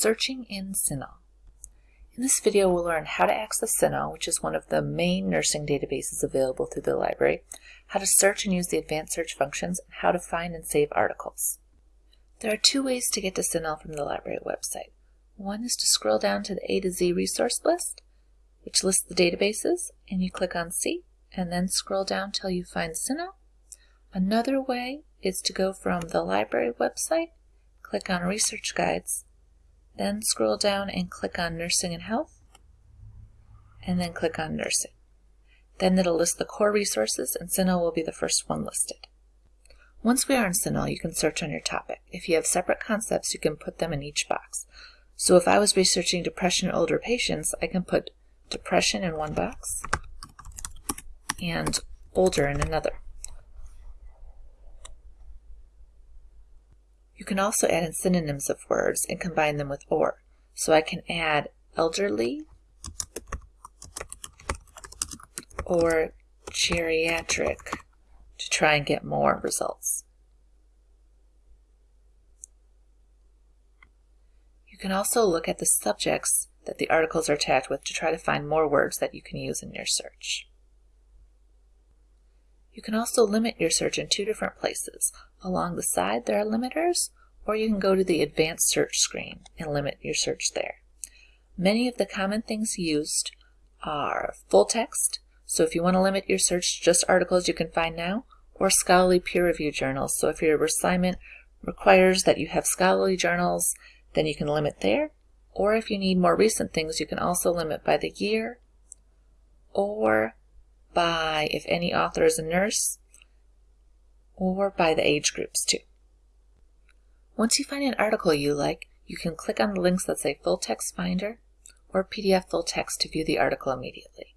Searching in CINAHL. In this video we'll learn how to access CINAHL, which is one of the main nursing databases available through the library, how to search and use the advanced search functions, and how to find and save articles. There are two ways to get to CINAHL from the library website. One is to scroll down to the A to Z resource list, which lists the databases, and you click on See, and then scroll down till you find CINAHL. Another way is to go from the library website, click on Research Guides, then scroll down and click on Nursing and Health, and then click on Nursing. Then it'll list the core resources and CINAHL will be the first one listed. Once we are in CINAHL, you can search on your topic. If you have separate concepts, you can put them in each box. So if I was researching depression in older patients, I can put depression in one box and older in another. You can also add in synonyms of words and combine them with or. So I can add elderly or geriatric to try and get more results. You can also look at the subjects that the articles are tagged with to try to find more words that you can use in your search. You can also limit your search in two different places. Along the side there are limiters, or you can go to the advanced search screen and limit your search there. Many of the common things used are full text, so if you want to limit your search to just articles you can find now, or scholarly peer-reviewed journals. So if your assignment requires that you have scholarly journals, then you can limit there. Or if you need more recent things, you can also limit by the year or by if any author is a nurse, or by the age groups too. Once you find an article you like, you can click on the links that say Full Text Finder or PDF Full Text to view the article immediately.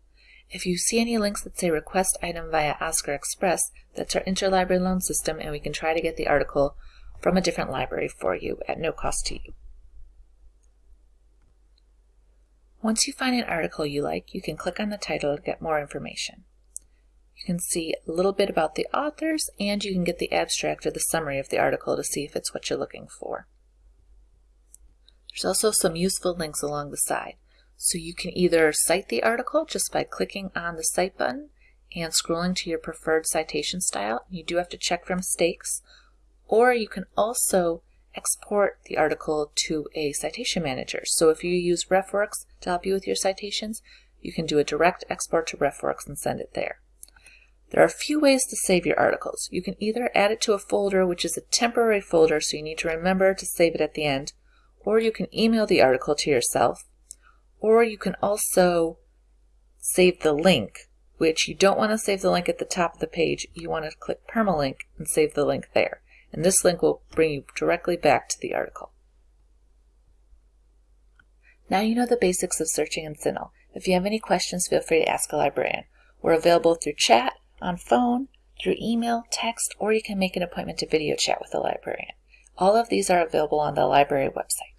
If you see any links that say Request Item via Oscar Express, that's our interlibrary loan system and we can try to get the article from a different library for you at no cost to you. Once you find an article you like, you can click on the title to get more information. You can see a little bit about the authors and you can get the abstract or the summary of the article to see if it's what you're looking for. There's also some useful links along the side. So you can either cite the article just by clicking on the Cite button and scrolling to your preferred citation style. You do have to check for mistakes. Or you can also export the article to a citation manager. So if you use RefWorks to help you with your citations, you can do a direct export to RefWorks and send it there. There are a few ways to save your articles. You can either add it to a folder, which is a temporary folder, so you need to remember to save it at the end, or you can email the article to yourself, or you can also save the link, which you don't want to save the link at the top of the page. You want to click permalink and save the link there and this link will bring you directly back to the article. Now you know the basics of searching in CINAHL. If you have any questions, feel free to ask a librarian. We're available through chat, on phone, through email, text, or you can make an appointment to video chat with a librarian. All of these are available on the library website.